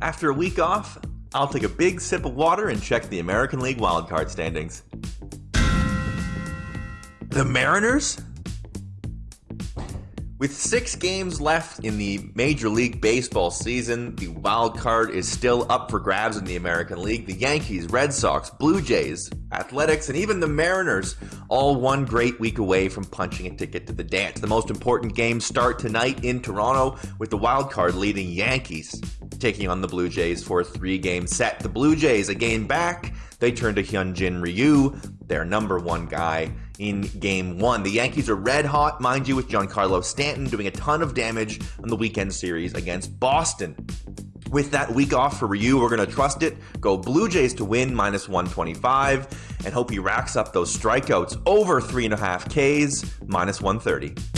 After a week off, I'll take a big sip of water and check the American League wildcard standings. The Mariners? With six games left in the Major League Baseball season, the wild card is still up for grabs in the American League. The Yankees, Red Sox, Blue Jays, Athletics, and even the Mariners all one great week away from punching a ticket to the dance. The most important games start tonight in Toronto with the wild card leading Yankees taking on the Blue Jays for a three game set. The Blue Jays, a game back, they turn to Hyunjin Ryu, their number one guy in game one. The Yankees are red hot, mind you, with Giancarlo Stanton doing a ton of damage on the weekend series against Boston. With that week off for Ryu, we're going to trust it. Go Blue Jays to win minus 125 and hope he racks up those strikeouts over three and a half Ks minus 130.